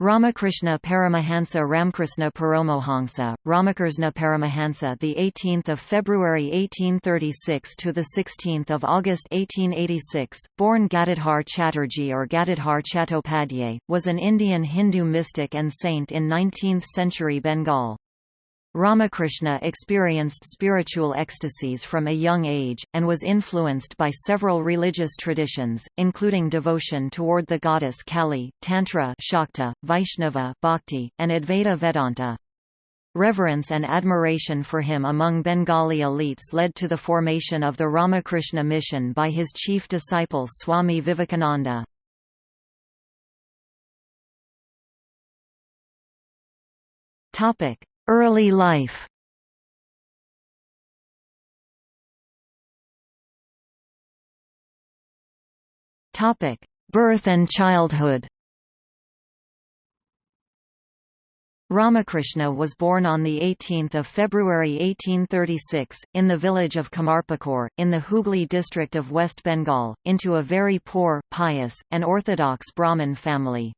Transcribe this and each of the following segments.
Ramakrishna Paramahansa Ramkrishna Paramohansa, Ramakrishna Paramahansa, the 18th of February 1836 to the 16th of August 1886, born Gadadhar Chatterjee or Gadadhar Chattopadhyay, was an Indian Hindu mystic and saint in 19th-century Bengal. Ramakrishna experienced spiritual ecstasies from a young age, and was influenced by several religious traditions, including devotion toward the goddess Kali, Tantra Shakta, Vaishnava Bhakti, and Advaita Vedanta. Reverence and admiration for him among Bengali elites led to the formation of the Ramakrishna mission by his chief disciple Swami Vivekananda. Topic: Early life Topic: Birth and childhood Ramakrishna was born on 18 February 1836, in the village of Kamarpukur, in the Hooghly district of West Bengal, into a very poor, pious, and orthodox Brahmin family.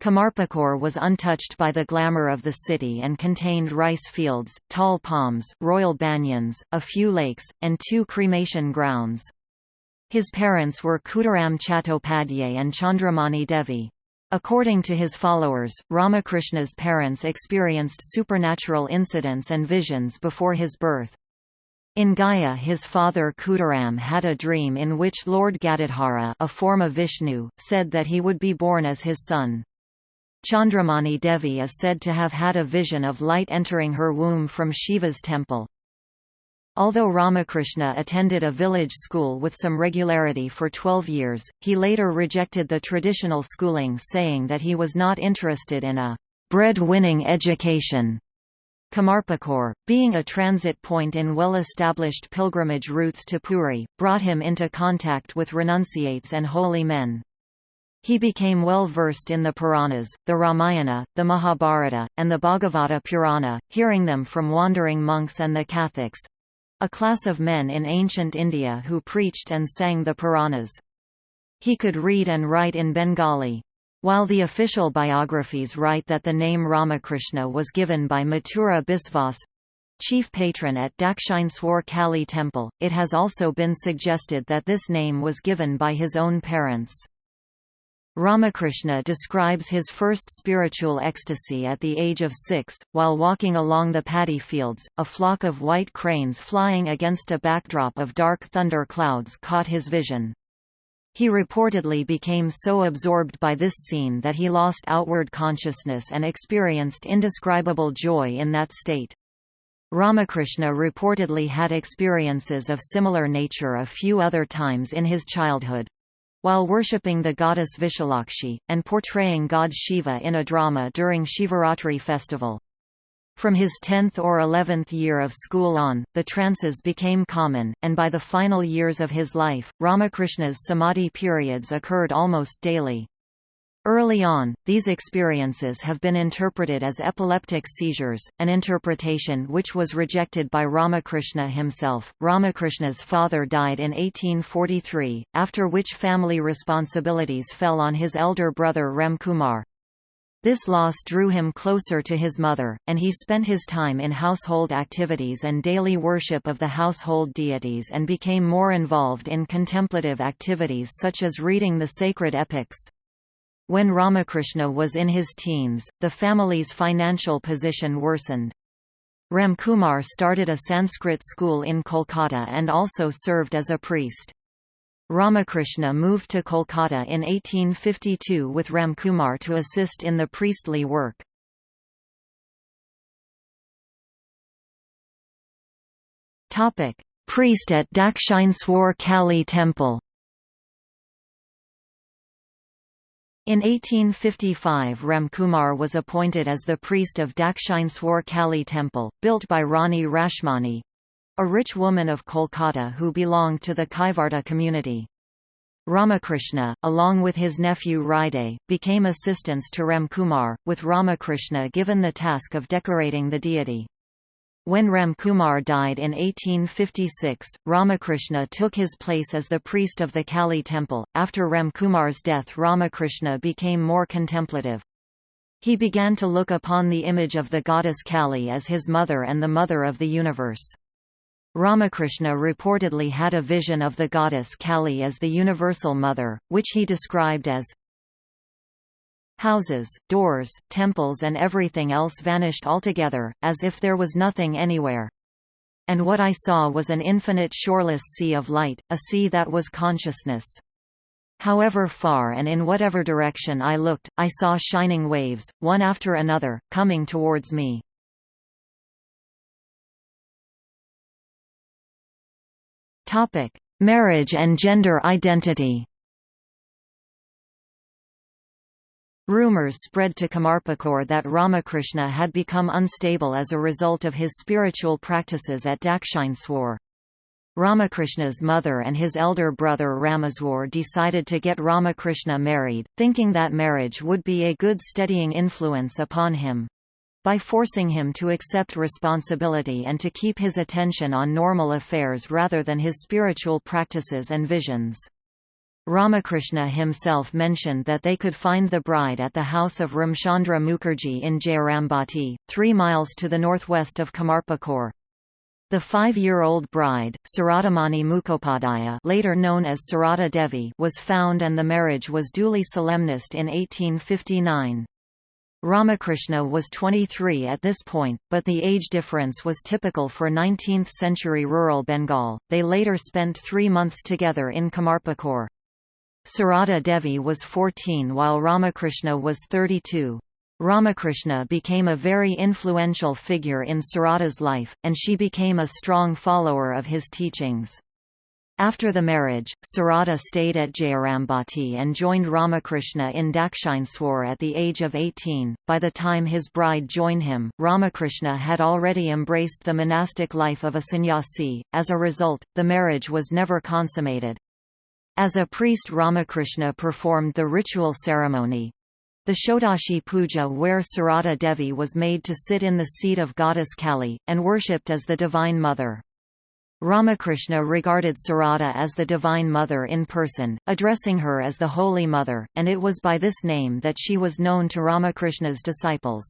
Kamarpukur was untouched by the glamour of the city and contained rice fields, tall palms, royal banyans, a few lakes, and two cremation grounds. His parents were Khudiram Chattopadhyay and Chandramani Devi. According to his followers, Ramakrishna's parents experienced supernatural incidents and visions before his birth. In Gaya his father Khudiram had a dream in which Lord Gadadhara a form of Vishnu, said that he would be born as his son. Chandramani Devi is said to have had a vision of light entering her womb from Shiva's temple. Although Ramakrishna attended a village school with some regularity for 12 years, he later rejected the traditional schooling saying that he was not interested in a bread-winning education. Kamarpukur, being a transit point in well-established pilgrimage routes to Puri, brought him into contact with renunciates and holy men. He became well versed in the Puranas, the Ramayana, the Mahabharata, and the Bhagavata Purana, hearing them from wandering monks and the Kathakas—a class of men in ancient India who preached and sang the Puranas. He could read and write in Bengali. While the official biographies write that the name Ramakrishna was given by Mathura Biswas, chief patron at Dakshineswar Kali temple, it has also been suggested that this name was given by his own parents. Ramakrishna describes his first spiritual ecstasy at the age of six, while walking along the paddy fields, a flock of white cranes flying against a backdrop of dark thunder clouds caught his vision. He reportedly became so absorbed by this scene that he lost outward consciousness and experienced indescribable joy in that state. Ramakrishna reportedly had experiences of similar nature a few other times in his childhood, while worshipping the goddess Vishalakshi, and portraying god Shiva in a drama during Shivaratri festival. From his 10th or 11th year of school on, the trances became common, and by the final years of his life, Ramakrishna's samadhi periods occurred almost daily. Early on, these experiences have been interpreted as epileptic seizures, an interpretation which was rejected by Ramakrishna himself. Ramakrishna's father died in 1843, after which family responsibilities fell on his elder brother Ramkumar. This loss drew him closer to his mother, and he spent his time in household activities and daily worship of the household deities and became more involved in contemplative activities such as reading the sacred epics. When Ramakrishna was in his teens, the family's financial position worsened. Ramkumar started a Sanskrit school in Kolkata and also served as a priest. Ramakrishna moved to Kolkata in 1852 with Ramkumar to assist in the priestly work. Priest at Dakshineswar Kali temple In 1855 Ramkumar was appointed as the priest of Dakshineswar Kali temple, built by Rani Rashmani—a rich woman of Kolkata who belonged to the Kaivarta community. Ramakrishna, along with his nephew Hriday, became assistants to Ramkumar, with Ramakrishna given the task of decorating the deity. When Ramkumar died in 1856, Ramakrishna took his place as the priest of the Kali temple. After Ramkumar's death, Ramakrishna became more contemplative. He began to look upon the image of the goddess Kali as his mother and the mother of the universe. Ramakrishna reportedly had a vision of the goddess Kali as the universal mother, which he described as Houses, doors, temples and everything else vanished altogether, as if there was nothing anywhere. And what I saw was an infinite shoreless sea of light, a sea that was consciousness. However far and in whatever direction I looked, I saw shining waves, one after another, coming towards me. Marriage and gender identity. Rumors spread to Kamarpukur that Ramakrishna had become unstable as a result of his spiritual practices at Dakshineswar. Ramakrishna's mother and his elder brother Rameswar decided to get Ramakrishna married, thinking that marriage would be a good steadying influence upon him by forcing him to accept responsibility and to keep his attention on normal affairs rather than his spiritual practices and visions. Ramakrishna himself mentioned that they could find the bride at the house of Ramchandra Mukherjee in Jayarambati, three miles to the northwest of Kamarpukur. The five-year-old bride, Saradamani Mukhopadhyaya later known as Sarada Devi was found and the marriage was duly solemnized in 1859. Ramakrishna was 23 at this point, but the age difference was typical for 19th-century rural Bengal. They later spent three months together in Kamarpukur. Sarada Devi was 14 while Ramakrishna was 32. Ramakrishna became a very influential figure in Sarada's life, and she became a strong follower of his teachings. After the marriage, Sarada stayed at Jayarambati and joined Ramakrishna in Dakshineswar at the age of 18. By the time his bride joined him, Ramakrishna had already embraced the monastic life of a sannyasi, as a result, the marriage was never consummated. As a priest Ramakrishna performed the ritual ceremony, the Shodashi Puja where Sarada Devi was made to sit in the seat of goddess Kali, and worshipped as the Divine Mother. Ramakrishna regarded Sarada as the Divine Mother in person, addressing her as the Holy Mother, and it was by this name that she was known to Ramakrishna's disciples.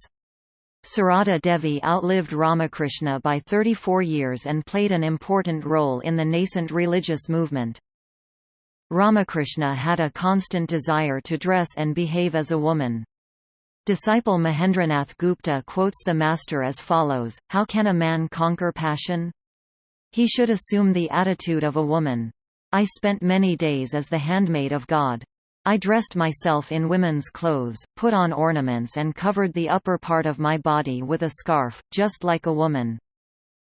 Sarada Devi outlived Ramakrishna by 34 years and played an important role in the nascent religious movement. Ramakrishna had a constant desire to dress and behave as a woman. Disciple Mahendranath Gupta quotes the master as follows, How can a man conquer passion? He should assume the attitude of a woman. I spent many days as the handmaid of God. I dressed myself in women's clothes, put on ornaments and covered the upper part of my body with a scarf, just like a woman.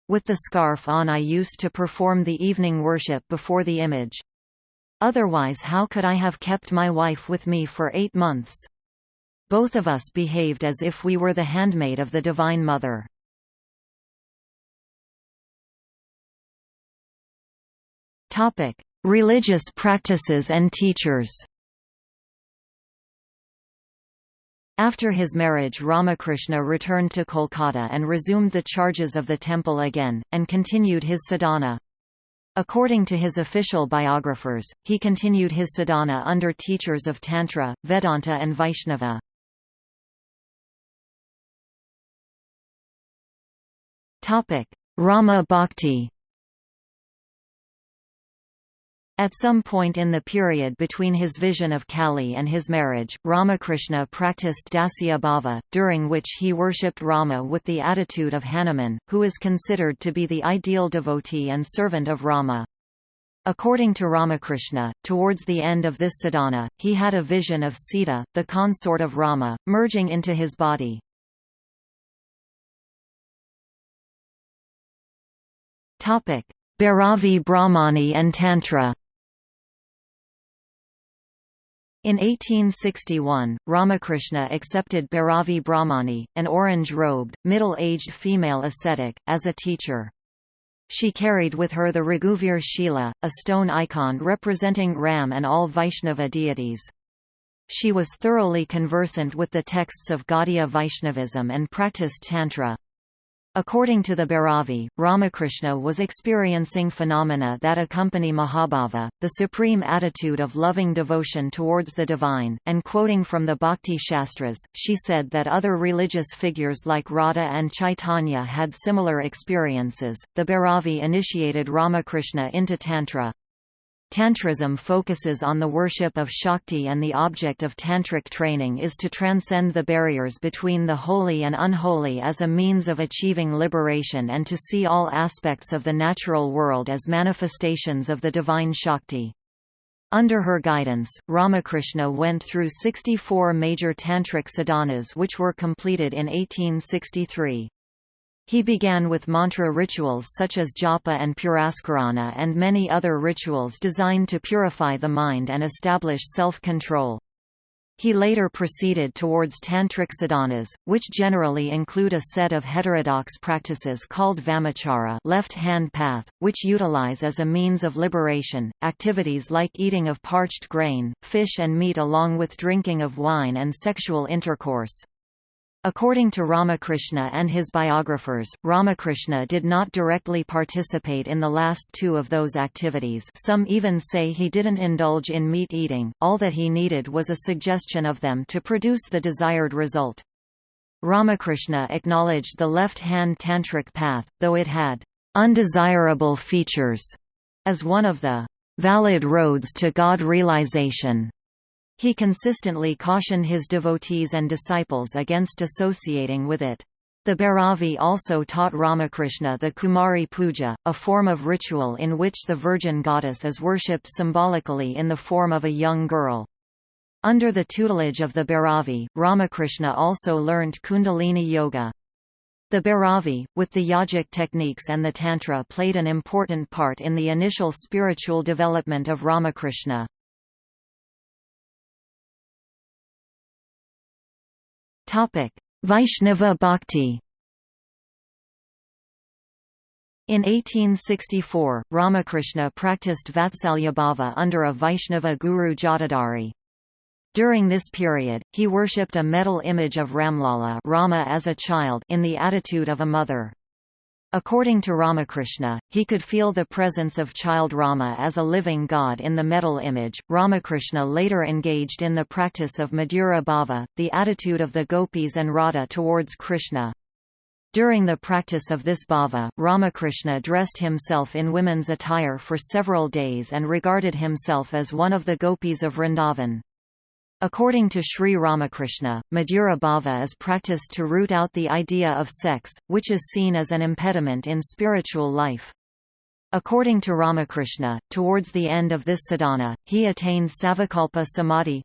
With the scarf on I used to perform the evening worship before the image. Otherwise how could I have kept my wife with me for eight months? Both of us behaved as if we were the handmaid of the Divine Mother. Religious practices and teachers. After his marriage Ramakrishna returned to Kolkata and resumed the charges of the temple again, and continued his sadhana. According to his official biographers, he continued his sadhana under teachers of Tantra, Vedanta and Vaishnava. Rama Bhakti At some point in the period between his vision of Kali and his marriage, Ramakrishna practiced Dasya Bhava, during which he worshipped Rama with the attitude of Hanuman, who is considered to be the ideal devotee and servant of Rama. According to Ramakrishna, towards the end of this sadhana, he had a vision of Sita, the consort of Rama, merging into his body. Bhairavi Brahmani and Tantra In 1861, Ramakrishna accepted Bhairavi Brahmani, an orange-robed, middle-aged female ascetic, as a teacher. She carried with her the Raghuvir Shila, a stone icon representing Ram and all Vaishnava deities. She was thoroughly conversant with the texts of Gaudiya Vaishnavism and practiced Tantra. According to the Bhairavi, Ramakrishna was experiencing phenomena that accompany Mahabhava, the supreme attitude of loving devotion towards the divine, and quoting from the Bhakti Shastras, she said that other religious figures like Radha and Chaitanya had similar experiences. The Bhairavi initiated Ramakrishna into Tantra, Tantrism focuses on the worship of Shakti and the object of tantric training is to transcend the barriers between the holy and unholy as a means of achieving liberation and to see all aspects of the natural world as manifestations of the divine Shakti. Under her guidance, Ramakrishna went through 64 major tantric sadhanas which were completed in 1863. He began with mantra rituals such as japa and puraskarana and many other rituals designed to purify the mind and establish self-control. He later proceeded towards tantric sadhanas, which generally include a set of heterodox practices called vamachara left-hand path, which utilize as a means of liberation, activities like eating of parched grain, fish and meat along with drinking of wine and sexual intercourse. According to Ramakrishna and his biographers, Ramakrishna did not directly participate in the last two of those activities some even say he didn't indulge in meat eating, all that he needed was a suggestion of them to produce the desired result. Ramakrishna acknowledged the left-hand tantric path, though it had undesirable features, as one of the valid roads to God realization. He consistently cautioned his devotees and disciples against associating with it. The Bhairavi also taught Ramakrishna the Kumari Puja, a form of ritual in which the virgin goddess is worshipped symbolically in the form of a young girl. Under the tutelage of the Bhairavi, Ramakrishna also learned Kundalini Yoga. The Bhairavi, with the yogic techniques and the Tantra played an important part in the initial spiritual development of Ramakrishna. Topic: Vaishnava Bhakti. In 1864, Ramakrishna practiced Vatsalyabhava under a Vaishnava guru Jatadhari. During this period, he worshipped a metal image of Ramlala Rama as a child in the attitude of a mother. According to Ramakrishna, he could feel the presence of child Rama as a living god in the metal image. Ramakrishna later engaged in the practice of Madhura Bhava, the attitude of the gopis and Radha towards Krishna. During the practice of this bhava, Ramakrishna dressed himself in women's attire for several days and regarded himself as one of the gopis of Vrindavan. According to Sri Ramakrishna, Madhura Bhava is practiced to root out the idea of sex, which is seen as an impediment in spiritual life. According to Ramakrishna, towards the end of this sadhana, he attained Savikalpa Samadhi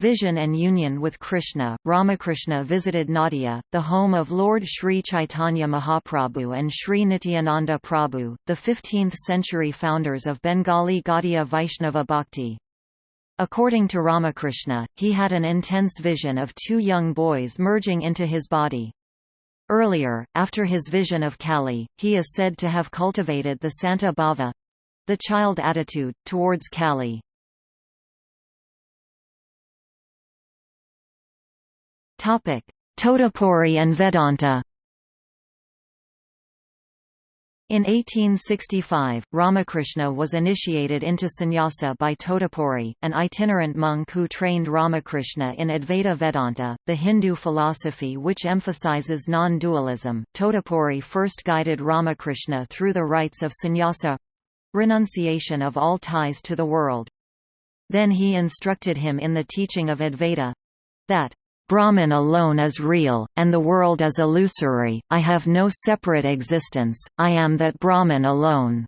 vision and union with Krishna. Ramakrishna visited Nadia, the home of Lord Sri Chaitanya Mahaprabhu and Sri Nityananda Prabhu, the 15th century founders of Bengali Gaudiya Vaishnava Bhakti. According to Ramakrishna, he had an intense vision of two young boys merging into his body. Earlier, after his vision of Kali, he is said to have cultivated the Santa Bhava—the child attitude, towards Kali. Totapuri and Vedanta In 1865, Ramakrishna was initiated into sannyasa by Totapuri, an itinerant monk who trained Ramakrishna in Advaita Vedanta, the Hindu philosophy which emphasizes non-dualism. Totapuri first guided Ramakrishna through the rites of sannyasa renunciation of all ties to the world. Then he instructed him in the teaching of Advaita that Brahman alone is real, and the world is illusory, I have no separate existence, I am that Brahman alone.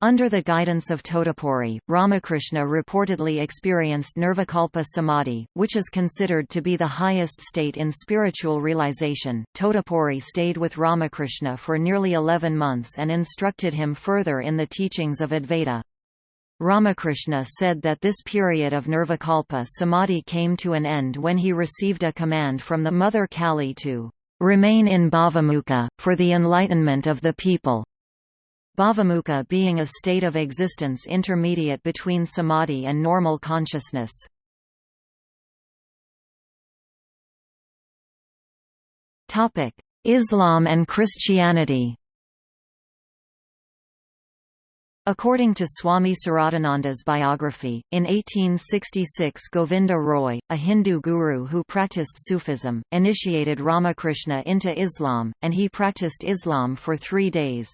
Under the guidance of Totapuri, Ramakrishna reportedly experienced Nirvikalpa Samadhi, which is considered to be the highest state in spiritual realization. Totapuri stayed with Ramakrishna for nearly 11 months and instructed him further in the teachings of Advaita. Ramakrishna said that this period of Nirvikalpa Samadhi came to an end when he received a command from the mother Kali to remain in Bhavamukha, for the enlightenment of the people. Bhavamukha being a state of existence intermediate between samadhi and normal consciousness. Islam and Christianity According to Swami Saradananda's biography, in 1866 Govinda Roy, a Hindu guru who practiced Sufism, initiated Ramakrishna into Islam, and he practiced Islam for three days.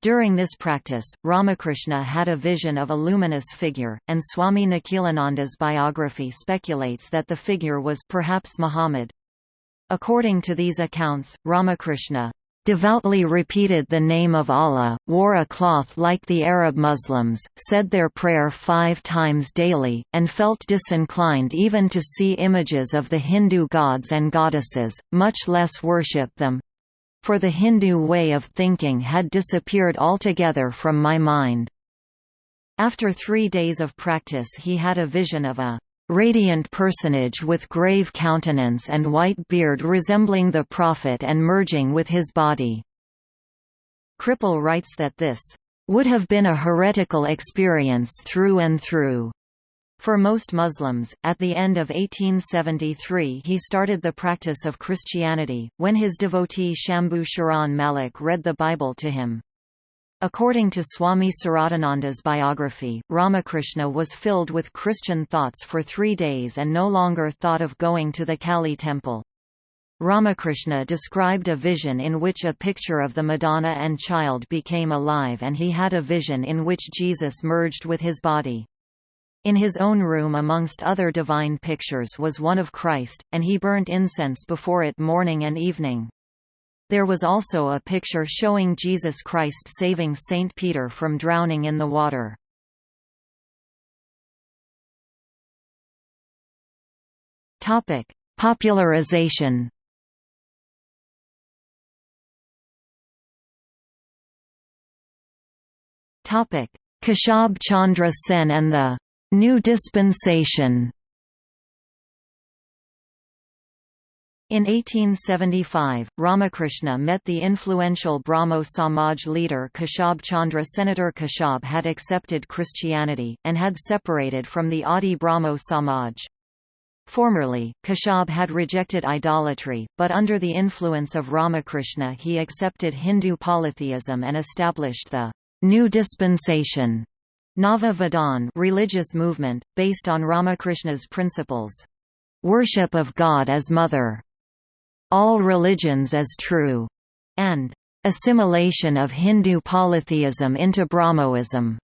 During this practice, Ramakrishna had a vision of a luminous figure, and Swami Nikhilananda's biography speculates that the figure was perhaps Muhammad. According to these accounts, Ramakrishna devoutly repeated the name of Allah, wore a cloth like the Arab Muslims, said their prayer five times daily, and felt disinclined even to see images of the Hindu gods and goddesses, much less worship them. For the Hindu way of thinking had disappeared altogether from my mind. After three days of practice he had a vision of a radiant personage with grave countenance and white beard resembling the Prophet and merging with his body. Kripal writes that this would have been a heretical experience through and through. For most Muslims, at the end of 1873 he started the practice of Christianity, when his devotee Shambhu Sharan Malik read the Bible to him. According to Swami Saradananda's biography, Ramakrishna was filled with Christian thoughts for three days and no longer thought of going to the Kali temple. Ramakrishna described a vision in which a picture of the Madonna and child became alive and he had a vision in which Jesus merged with his body. In his own room amongst other divine pictures was one of Christ, and he burnt incense before it morning and evening. There was also a picture showing Jesus Christ saving Saint Peter from drowning in the water. Topic: Popularization. Topic: Chandra Sen and the New Dispensation. In 1875, Ramakrishna met the influential Brahmo Samaj leader Keshab Chandra. Senator Keshab had accepted Christianity, and had separated from the Adi Brahmo Samaj. Formerly, Keshab had rejected idolatry, but under the influence of Ramakrishna he accepted Hindu polytheism and established the new dispensation Nava Vidhan religious movement, based on Ramakrishna's principles. Worship of God as Mother, all religions as true, and assimilation of Hindu polytheism into Brahmoism.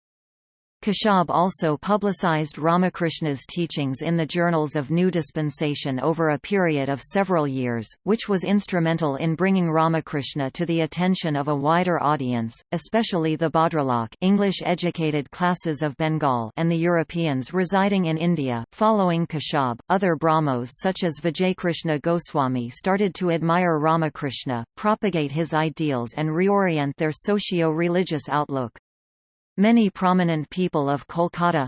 Keshab also publicized Ramakrishna's teachings in the journals of New Dispensation over a period of several years, which was instrumental in bringing Ramakrishna to the attention of a wider audience, especially the Bhadralok English-educated classes of Bengal and the Europeans residing in India. Following Keshab, other Brahmos such as Vijaykrishna Goswami started to admire Ramakrishna, propagate his ideals and reorient their socio-religious outlook. Many prominent people of Kolkata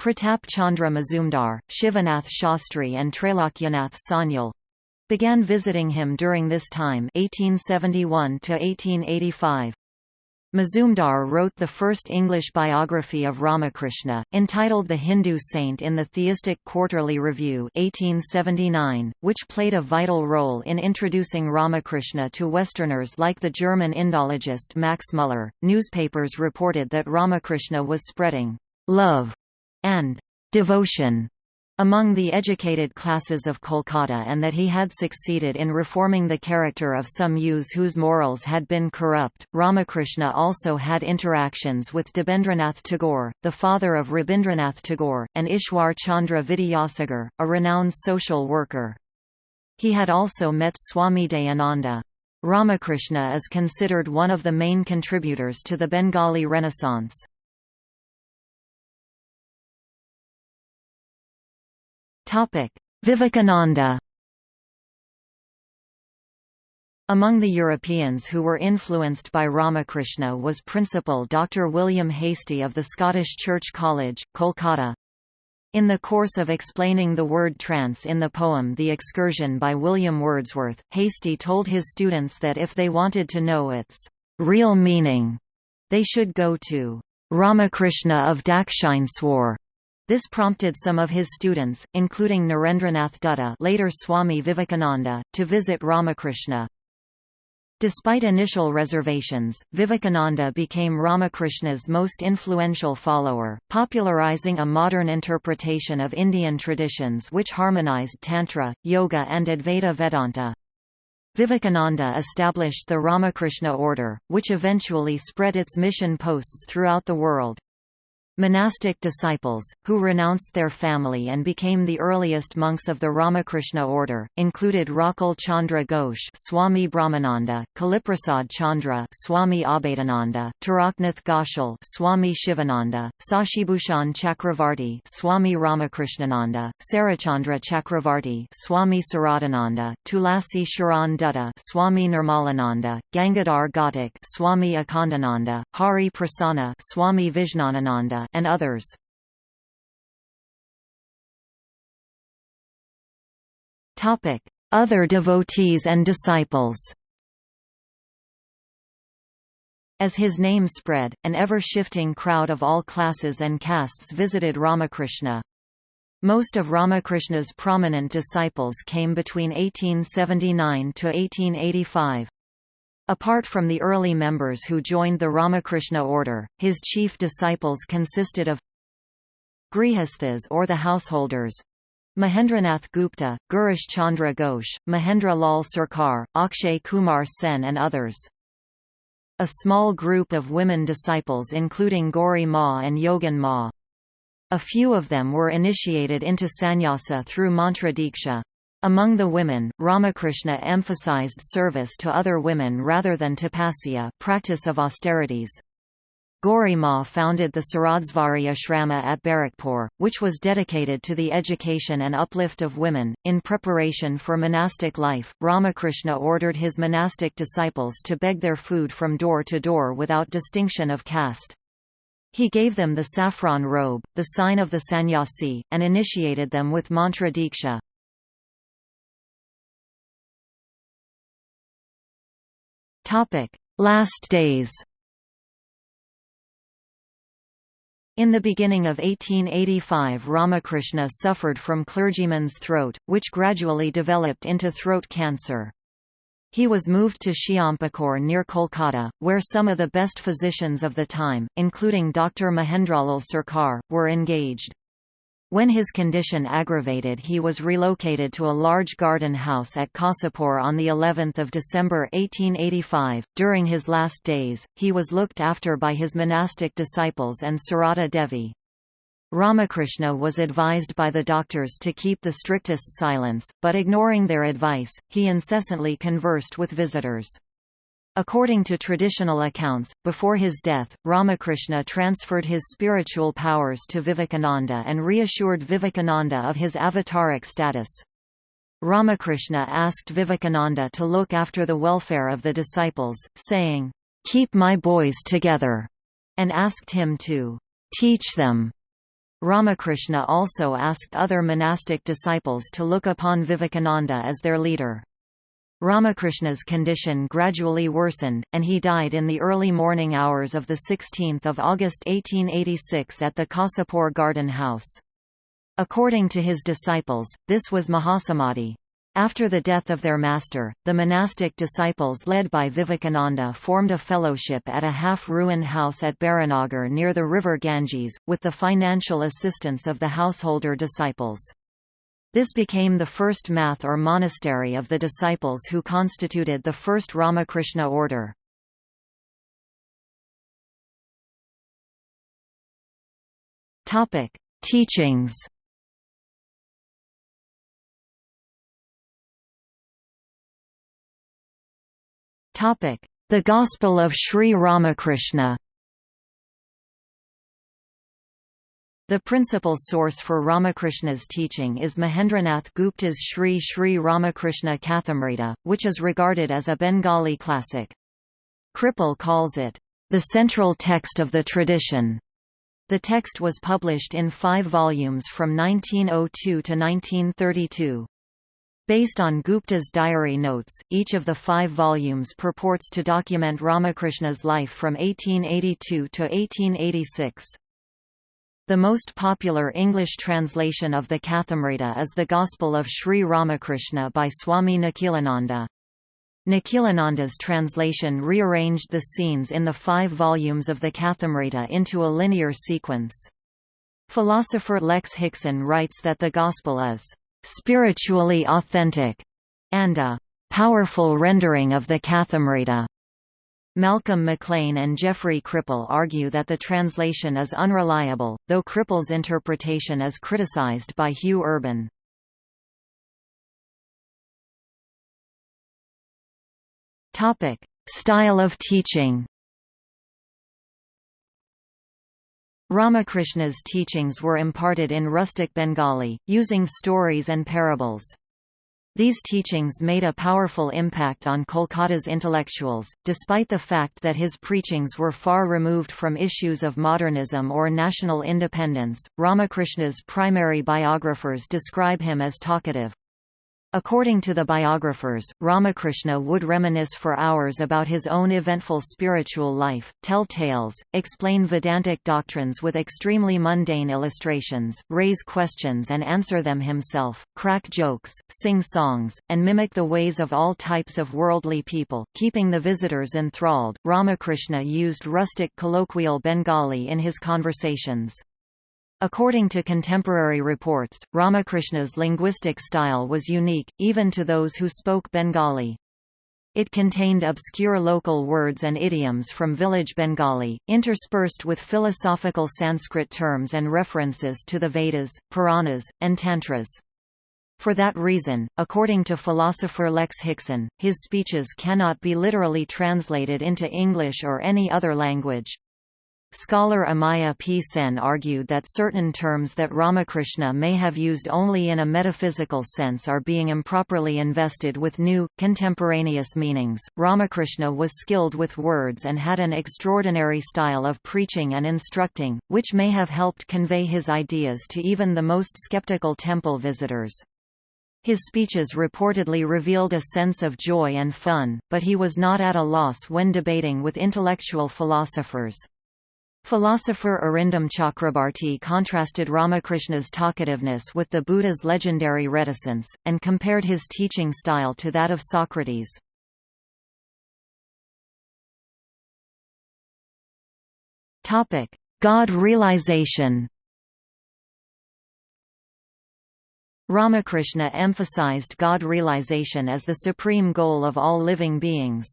Pratap Chandra Mazumdar, Shivanath Shastri and Trailokyanath Sanyal began visiting him during this time 1871 to 1885. Mazumdar wrote the first English biography of Ramakrishna, entitled The Hindu Saint in the Theistic Quarterly Review 1879, which played a vital role in introducing Ramakrishna to Westerners like the German Indologist Max Muller. Newspapers reported that Ramakrishna was spreading love and devotion among the educated classes of Kolkata and that he had succeeded in reforming the character of some youths whose morals had been corrupt. Ramakrishna also had interactions with Debendranath Tagore, the father of Rabindranath Tagore, and Ishwar Chandra Vidyasagar, a renowned social worker. He had also met Swami Dayananda. Ramakrishna is considered one of the main contributors to the Bengali Renaissance. Vivekananda Among the Europeans who were influenced by Ramakrishna was Principal Dr. William Hastie of the Scottish Church College, Kolkata. In the course of explaining the word trance in the poem The Excursion by William Wordsworth, Hastie told his students that if they wanted to know its real meaning, they should go to Ramakrishna of Dakshineswar this prompted some of his students, including Narendranath Dutta later Swami Vivekananda, to visit Ramakrishna. Despite initial reservations, Vivekananda became Ramakrishna's most influential follower, popularizing a modern interpretation of Indian traditions which harmonized Tantra, Yoga and Advaita Vedanta. Vivekananda established the Ramakrishna order, which eventually spread its mission posts throughout the world. Monastic disciples, who renounced their family and became the earliest monks of the Ramakrishna order, included Rakhal Chandra Ghosh Swami Brahmananda, Kaliprasad Chandra Swami Abhedananda, Taraknath Ghoshal Swami Shivananda, Sashibhushan Chakravarti Swami Ramakrishnananda, Sarachandra Chakravarti Swami Saradananda, Tulasi Sharan Dutta Swami Nirmalananda, Gangadhar Ghatak Swami Akhandananda, Hari Prasanna Swami Vijnanananda and others. Other devotees and disciples as his name spread, an ever-shifting crowd of all classes and castes visited Ramakrishna. Most of Ramakrishna's prominent disciples came between 1879 to 1885. Apart from the early members who joined the Ramakrishna order, his chief disciples consisted of Grihasthas or the householders, Mahendranath Gupta, Girish Chandra Ghosh, Mahendra Lal Sarkar, Akshay Kumar Sen and others. A small group of women disciples including Gauri Ma and Yogin Ma. A few of them were initiated into sannyasa through mantra diksha. Among the women, Ramakrishna emphasized service to other women rather than tapasya practice of austerities. Gauri Ma founded the Saradesvari Ashrama at Barakpur, which was dedicated to the education and uplift of women. In preparation for monastic life, Ramakrishna ordered his monastic disciples to beg their food from door to door without distinction of caste. He gave them the saffron robe, the sign of the sannyasi, and initiated them with mantra diksha. Topic: Last days. In the beginning of 1885 Ramakrishna suffered from clergyman's throat, which gradually developed into throat cancer. He was moved to Shyampukur near Kolkata, where some of the best physicians of the time, including Dr. Mahendralal Sarkar, were engaged. When his condition aggravated he was relocated to a large garden house at Kasipur on the 11th of December 1885. During his last days, he was looked after by his monastic disciples and Sarada Devi. Ramakrishna was advised by the doctors to keep the strictest silence, but ignoring their advice, he incessantly conversed with visitors. According to traditional accounts, before his death, Ramakrishna transferred his spiritual powers to Vivekananda and reassured Vivekananda of his avataric status. Ramakrishna asked Vivekananda to look after the welfare of the disciples, saying, "'Keep my boys together' and asked him to "'teach them' Ramakrishna also asked other monastic disciples to look upon Vivekananda as their leader. Ramakrishna's condition gradually worsened, and he died in the early morning hours of 16 August 1886 at the Kasipur Garden House. According to his disciples, this was Mahasamadhi. After the death of their master, the monastic disciples led by Vivekananda formed a fellowship at a half-ruined house at Baranagar near the river Ganges, with the financial assistance of the householder disciples. This became the first math or monastery of the disciples who constituted the first Ramakrishna order. Topic: Teachings. Topic: The Gospel of Sri Ramakrishna. The principal source for Ramakrishna's teaching is Mahendranath Gupta's Sri Sri Ramakrishna Kathamrita, which is regarded as a Bengali classic. Kripal calls it, "...the central text of the tradition." The text was published in five volumes from 1902 to 1932. Based on Gupta's diary notes, each of the five volumes purports to document Ramakrishna's life from 1882 to 1886. The most popular English translation of the Kathamrita is The Gospel of Sri Ramakrishna by Swami Nikhilananda. Nikhilananda's translation rearranged the scenes in the five volumes of the Kathamrita into a linear sequence. Philosopher Lex Hixon writes that the Gospel is spiritually authentic and a powerful rendering of the Kathamrita. Malcolm McLean and Jeffrey Kripal argue that the translation is unreliable, though Kripal's interpretation is criticized by Hugh Urban. Topic: Style of teaching. Ramakrishna's teachings were imparted in rustic Bengali, using stories and parables. These teachings made a powerful impact on Kolkata's intellectuals, despite the fact that his preachings were far removed from issues of modernism or national independence. Ramakrishna's primary biographers describe him as talkative, According to the biographers, Ramakrishna would reminisce for hours about his own eventful spiritual life, tell tales, explain Vedantic doctrines with extremely mundane illustrations, raise questions and answer them himself, crack jokes, sing songs, and mimic the ways of all types of worldly people, keeping the visitors enthralled. Ramakrishna used rustic colloquial Bengali in his conversations. According to contemporary reports, Ramakrishna's linguistic style was unique, even to those who spoke Bengali. It contained obscure local words and idioms from village Bengali, interspersed with philosophical Sanskrit terms and references to the Vedas, Puranas, and Tantras. For that reason, according to philosopher Lex Hixon, his speeches cannot be literally translated into English or any other language. Scholar Amiya P. Sen argued that certain terms that Ramakrishna may have used only in a metaphysical sense are being improperly invested with new, contemporaneous meanings. Ramakrishna was skilled with words and had an extraordinary style of preaching and instructing, which may have helped convey his ideas to even the most skeptical temple visitors. His speeches reportedly revealed a sense of joy and fun, but he was not at a loss when debating with intellectual philosophers. Philosopher Arindam Chakrabarti contrasted Ramakrishna's talkativeness with the Buddha's legendary reticence, and compared his teaching style to that of Socrates. God realization Ramakrishna emphasized God realization as the supreme goal of all living beings.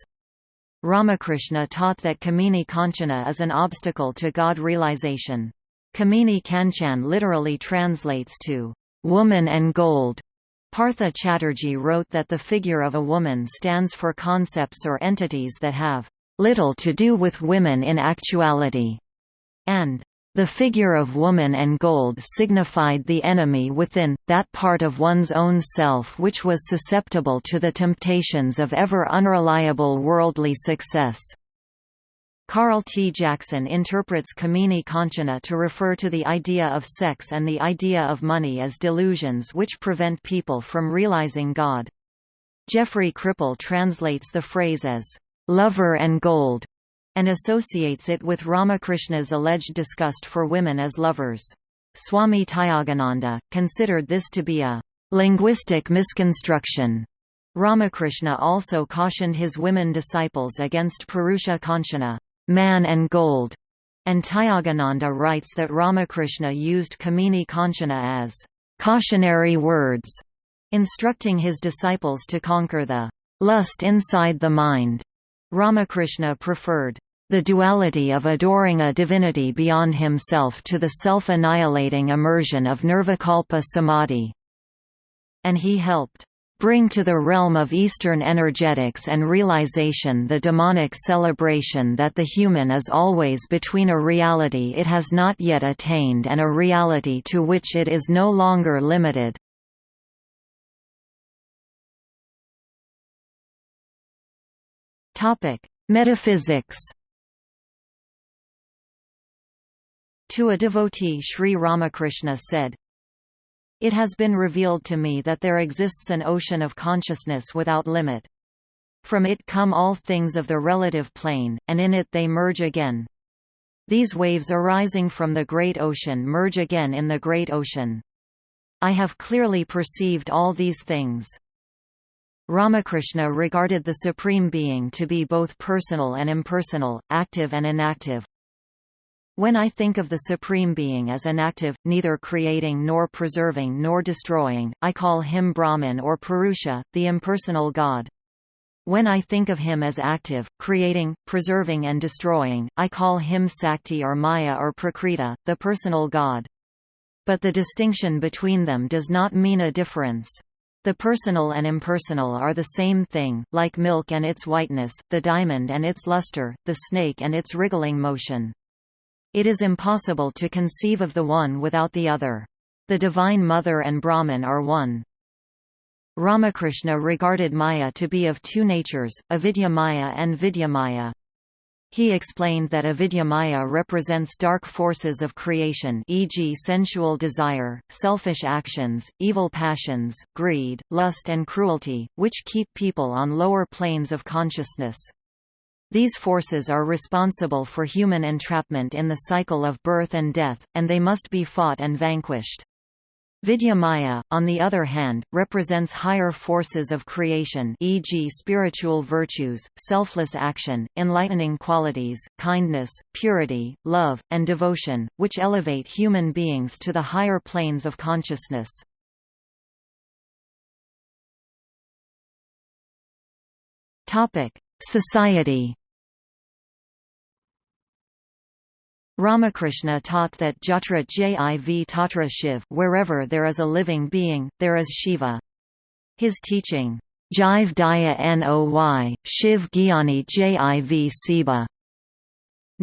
Ramakrishna taught that Kamini Kanchana is an obstacle to God realization. Kamini Kanchan literally translates to, woman and gold. Partha Chatterjee wrote that the figure of a woman stands for concepts or entities that have little to do with women in actuality, and the figure of woman and gold signified the enemy within, that part of one's own self which was susceptible to the temptations of ever unreliable worldly success. Carl T. Jackson interprets Kamini Kanchana to refer to the idea of sex and the idea of money as delusions which prevent people from realizing God. Jeffrey Kripal translates the phrase as, "...lover and gold", and associates it with Ramakrishna's alleged disgust for women as lovers. Swami Tyagananda, considered this to be a linguistic misconstruction. Ramakrishna also cautioned his women disciples against Purusha Kanchana, man and gold, and Tyagananda writes that Ramakrishna used Kamini Kanchana as cautionary words, instructing his disciples to conquer the lust inside the mind. Ramakrishna preferred the duality of adoring a divinity beyond himself to the self-annihilating immersion of nirvikalpa samadhi. And he helped bring to the realm of Eastern energetics and realization the demonic celebration that the human is always between a reality it has not yet attained and a reality to which it is no longer limited. Metaphysics. To a devotee Sri Ramakrishna said, It has been revealed to me that there exists an ocean of consciousness without limit. From it come all things of the relative plane, and in it they merge again. These waves arising from the great ocean merge again in the great ocean. I have clearly perceived all these things. Ramakrishna regarded the Supreme Being to be both personal and impersonal, active and inactive. When I think of the Supreme Being as inactive, neither creating nor preserving nor destroying, I call him Brahman or Purusha, the impersonal God. When I think of him as active, creating, preserving and destroying, I call him Sakti or Maya or Prakriti, the personal God. But the distinction between them does not mean a difference. The personal and impersonal are the same thing, like milk and its whiteness, the diamond and its luster, the snake and its wriggling motion. It is impossible to conceive of the one without the other. The Divine Mother and Brahman are one. Ramakrishna regarded Maya to be of two natures, avidya Maya and vidya Maya. He explained that avidyamaya represents dark forces of creation e.g. sensual desire, selfish actions, evil passions, greed, lust and cruelty, which keep people on lower planes of consciousness. These forces are responsible for human entrapment in the cycle of birth and death, and they must be fought and vanquished. Vidya Maya, on the other hand, represents higher forces of creation e.g. spiritual virtues, selfless action, enlightening qualities, kindness, purity, love, and devotion, which elevate human beings to the higher planes of consciousness. Society Ramakrishna taught that Jatra Jiv Tatra Shiv wherever there is a living being, there is Shiva. His teaching, Jiv Daya Noy, Shiv Gyani Jiv Siba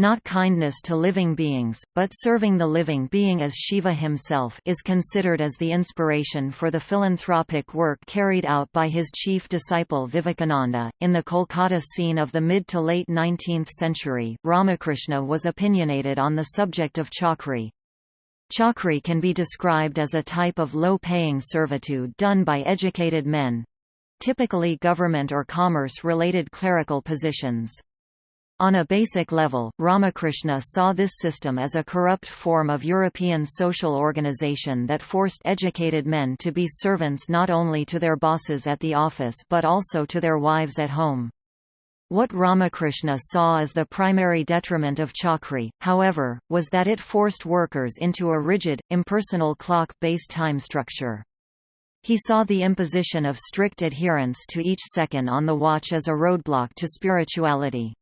not kindness to living beings, but serving the living being as Shiva himself is considered as the inspiration for the philanthropic work carried out by his chief disciple Vivekananda. In the Kolkata scene of the mid to late 19th century, Ramakrishna was opinionated on the subject of chakri, Chakri can be described as a type of low-paying servitude done by educated men typically government or commerce-related clerical positions. On a basic level, Ramakrishna saw this system as a corrupt form of European social organization that forced educated men to be servants not only to their bosses at the office but also to their wives at home. What Ramakrishna saw as the primary detriment of Chakri, however, was that it forced workers into a rigid, impersonal clock-based time structure. He saw the imposition of strict adherence to each second on the watch as a roadblock to spirituality.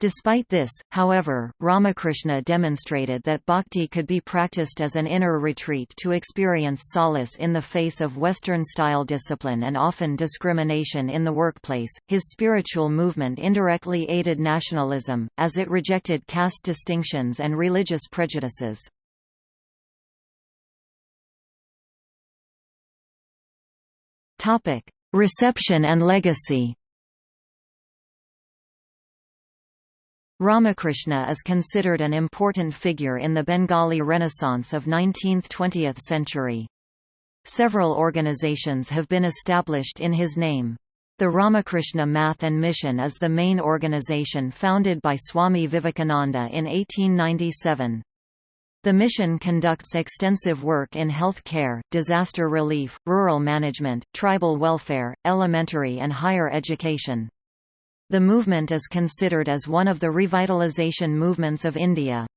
Despite this, however, Ramakrishna demonstrated that bhakti could be practiced as an inner retreat to experience solace in the face of Western-style discipline and often discrimination in the workplace. His spiritual movement indirectly aided nationalism, as it rejected caste distinctions and religious prejudices. Reception and legacy Ramakrishna is considered an important figure in the Bengali Renaissance of 19th–20th century. Several organizations have been established in his name. The Ramakrishna Math and Mission is the main organization founded by Swami Vivekananda in 1897. The mission conducts extensive work in health care, disaster relief, rural management, tribal welfare, elementary and higher education. The movement is considered as one of the revitalization movements of India.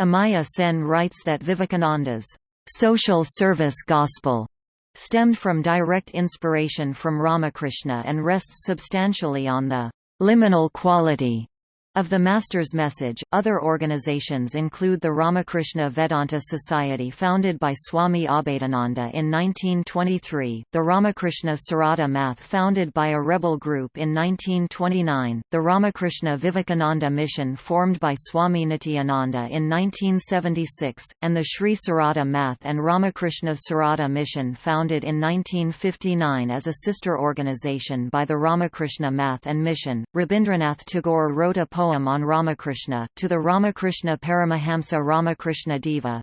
Amiya Sen writes that Vivekananda's social service gospel stemmed from direct inspiration from Ramakrishna and rests substantially on the liminal quality of the Master's message, other organizations include the Ramakrishna Vedanta Society founded by Swami Abhedananda in 1923, the Ramakrishna Sarada Math founded by a rebel group in 1929, the Ramakrishna Vivekananda Mission formed by Swami Nityananda in 1976, and the Sri Sarada Math and Ramakrishna Sarada Mission founded in 1959 as a sister organization by the Ramakrishna Math and Mission. Rabindranath Tagore wrote a poem poem on Ramakrishna, to the Ramakrishna Paramahamsa Ramakrishna Deva.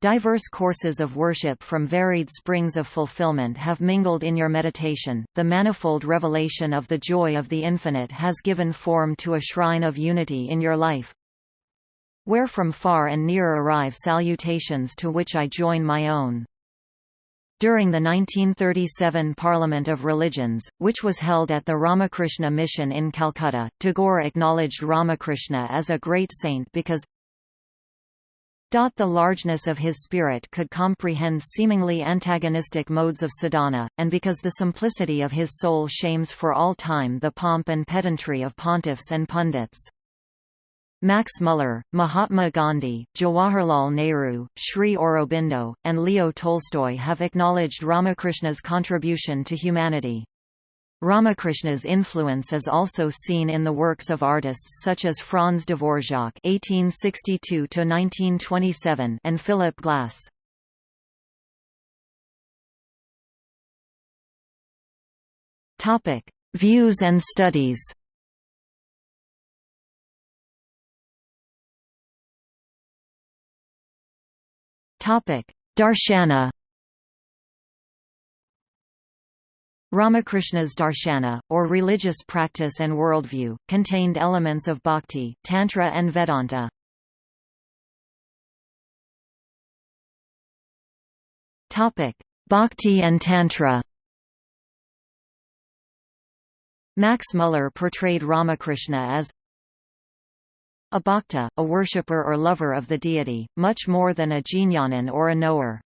Diverse courses of worship from varied springs of fulfillment have mingled in your meditation. The manifold revelation of the joy of the infinite has given form to a shrine of unity in your life. Where from far and near arrive salutations to which I join my own. During the 1937 Parliament of Religions, which was held at the Ramakrishna Mission in Calcutta, Tagore acknowledged Ramakrishna as a great saint because the largeness of his spirit could comprehend seemingly antagonistic modes of sadhana, and because the simplicity of his soul shames for all time the pomp and pedantry of pontiffs and pundits. Max Muller, Mahatma Gandhi, Jawaharlal Nehru, Sri Aurobindo, and Leo Tolstoy have acknowledged Ramakrishna's contribution to humanity. Ramakrishna's influence is also seen in the works of artists such as Franz Dvorak (1862–1927) and Philip Glass. Topic: Views and studies. Darshana Ramakrishna's darshana, or religious practice and worldview, contained elements of bhakti, tantra and Vedanta. Bhakti and Tantra Max Muller portrayed Ramakrishna as a bhakta, a worshipper or lover of the deity, much more than a jnananin or a knower.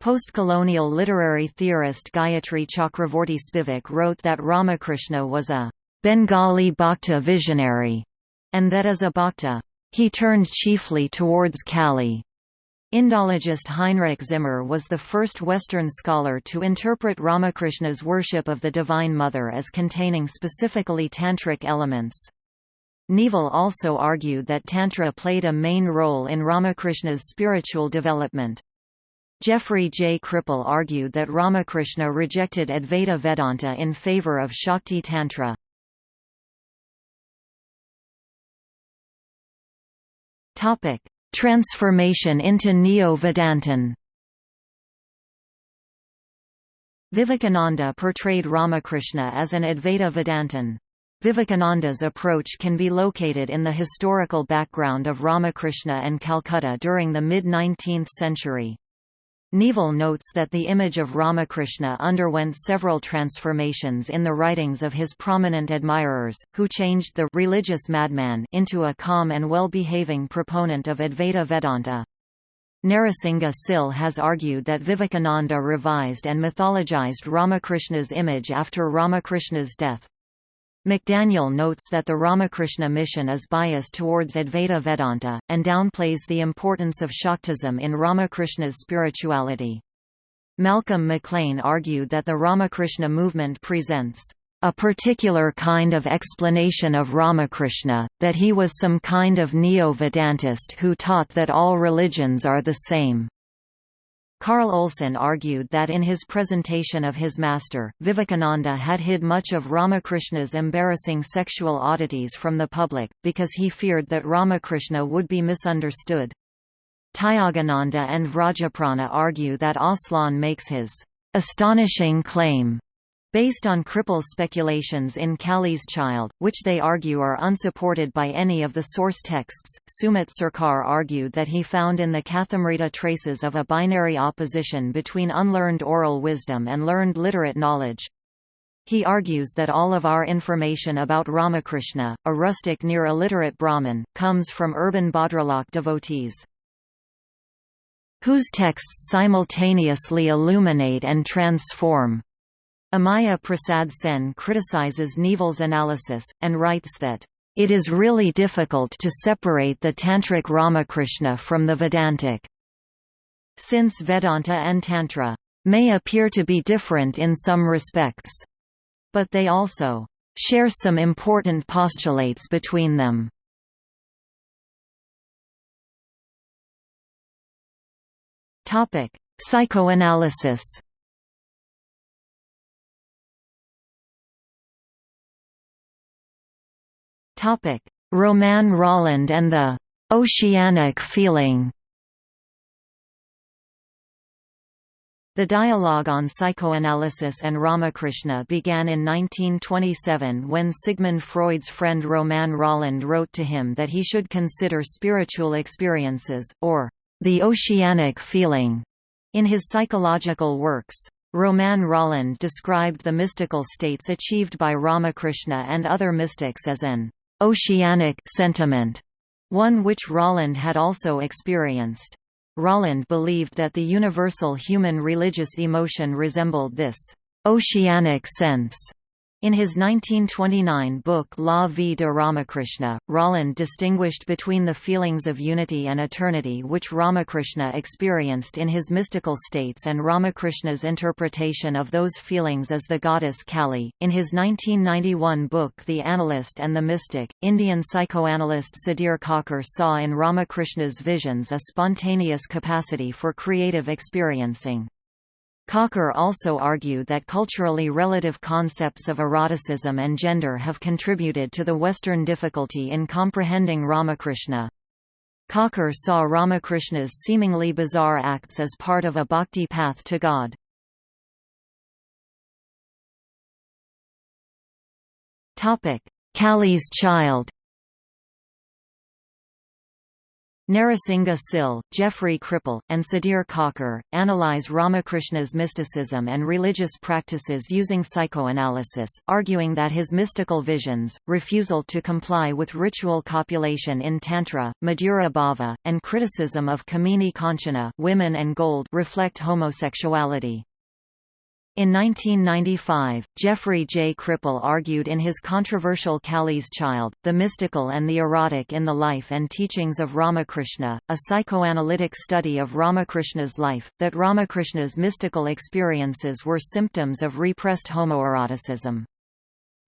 Post-colonial literary theorist Gayatri Chakravorty Spivak wrote that Ramakrishna was a Bengali bhakta visionary, and that as a bhakta, he turned chiefly towards Kali. Indologist Heinrich Zimmer was the first Western scholar to interpret Ramakrishna's worship of the Divine Mother as containing specifically tantric elements. Neevel also argued that Tantra played a main role in Ramakrishna's spiritual development. Jeffrey J. Kripal argued that Ramakrishna rejected Advaita Vedanta in favor of Shakti Tantra. Transformation into Neo-Vedantin Vivekananda portrayed Ramakrishna as an Advaita Vedantin. Vivekananda's approach can be located in the historical background of Ramakrishna and Calcutta during the mid-19th century. Neevel notes that the image of Ramakrishna underwent several transformations in the writings of his prominent admirers, who changed the religious madman into a calm and well-behaving proponent of Advaita Vedanta. Narasingha Sil has argued that Vivekananda revised and mythologized Ramakrishna's image after Ramakrishna's death. McDaniel notes that the Ramakrishna mission is biased towards Advaita Vedanta, and downplays the importance of Shaktism in Ramakrishna's spirituality. Malcolm McLean argued that the Ramakrishna movement presents a particular kind of explanation of Ramakrishna, that he was some kind of neo-Vedantist who taught that all religions are the same. Carl Olson argued that in his presentation of his master, Vivekananda had hid much of Ramakrishna's embarrassing sexual oddities from the public, because he feared that Ramakrishna would be misunderstood. Tyagananda and Vrajaprana argue that Olson makes his astonishing claim based on Kripal's speculations in Kali's Child, which they argue are unsupported by any of the source texts. Sumit Sarkar argued that he found in the Kathamrita traces of a binary opposition between unlearned oral wisdom and learned literate knowledge. He argues that all of our information about Ramakrishna, a rustic near illiterate Brahmin, comes from urban Bhadralok devotees whose texts simultaneously illuminate and transform. Amiya Prasad Sen criticizes Neevel's analysis, and writes that, "...it is really difficult to separate the Tantric Ramakrishna from the Vedantic. Since Vedanta and Tantra may appear to be different in some respects, but they also share some important postulates between them." Psychoanalysis Romain Rolland and the «oceanic feeling» The dialogue on psychoanalysis and Ramakrishna began in 1927 when Sigmund Freud's friend Romain Rolland wrote to him that he should consider spiritual experiences, or the oceanic feeling, In his psychological works, Romain Rolland described the mystical states achieved by Ramakrishna and other mystics as an oceanic sentiment, one which Rolland had also experienced. Rolland believed that the universal human religious emotion resembled this oceanic sense in his 1929 book La vie de Ramakrishna, Rolland distinguished between the feelings of unity and eternity which Ramakrishna experienced in his mystical states and Ramakrishna's interpretation of those feelings as the goddess Kali. In his 1991 book The Analyst and the Mystic, Indian psychoanalyst Sudhir Kakar saw in Ramakrishna's visions a spontaneous capacity for creative experiencing. Kakar also argued that culturally relative concepts of eroticism and gender have contributed to the Western difficulty in comprehending Ramakrishna. Kakar saw Ramakrishna's seemingly bizarre acts as part of a bhakti path to God. Kali's child Narasingha Sil, Jeffrey Kripal, and Sudhir Kakar, analyze Ramakrishna's mysticism and religious practices using psychoanalysis, arguing that his mystical visions, refusal to comply with ritual copulation in Tantra, Madhura Bhava, and criticism of Kamini Kanchana women and gold reflect homosexuality. In 1995, Jeffrey J. Kripal argued in his controversial Kali's Child, The Mystical and the Erotic in the Life and Teachings of Ramakrishna, a psychoanalytic study of Ramakrishna's life, that Ramakrishna's mystical experiences were symptoms of repressed homoeroticism.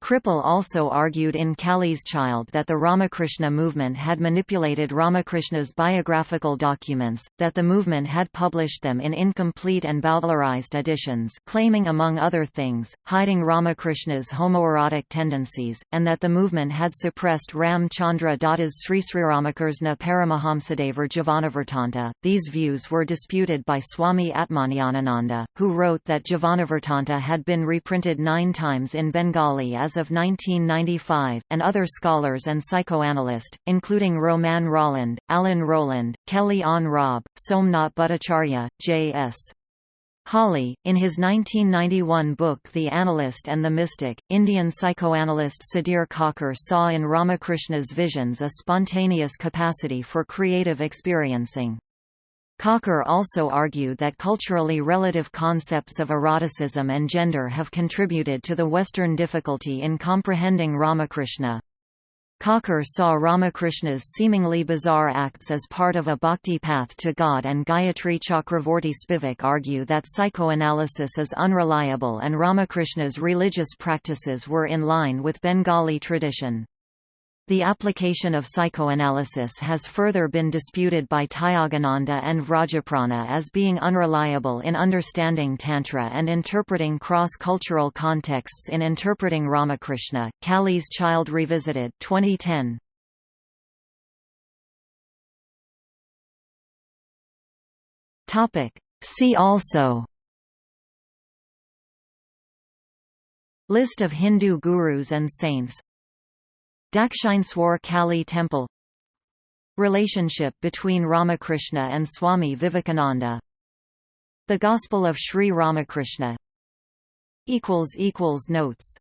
Kripal also argued in Kali's Child that the Ramakrishna movement had manipulated Ramakrishna's biographical documents, that the movement had published them in incomplete and bowdlerized editions claiming among other things, hiding Ramakrishna's homoerotic tendencies, and that the movement had suppressed Ram Chandra Datta's Sri Sriramakrishna Paramahamsadevar Jivanavartanta. These views were disputed by Swami Atmajnanananda, who wrote that Jivanavartanta had been reprinted nine times in Bengali as of 1995, and other scholars and psychoanalysts, including Romain Rolland, Alan Roland, Kelley Ann Raab, Somnath Bhattacharya, J.S. Hawley, in his 1991 book The Analyst and the Mystic, Indian psychoanalyst Sudhir Kakar saw in Ramakrishna's visions a spontaneous capacity for creative experiencing. Kakar also argued that culturally relative concepts of eroticism and gender have contributed to the Western difficulty in comprehending Ramakrishna. Kakar saw Ramakrishna's seemingly bizarre acts as part of a bhakti path to God and Gayatri Chakravorty Spivak argue that psychoanalysis is unreliable and Ramakrishna's religious practices were in line with Bengali tradition. The application of psychoanalysis has further been disputed by Tyagananda and Vrajaprana as being unreliable in understanding Tantra and interpreting cross-cultural contexts in interpreting Ramakrishna. Kali's Child Revisited 2010. Topic. See also List of Hindu gurus and saints Dakshineswar Kali Temple. Relationship between Ramakrishna and Swami Vivekananda. The Gospel of Sri Ramakrishna. Notes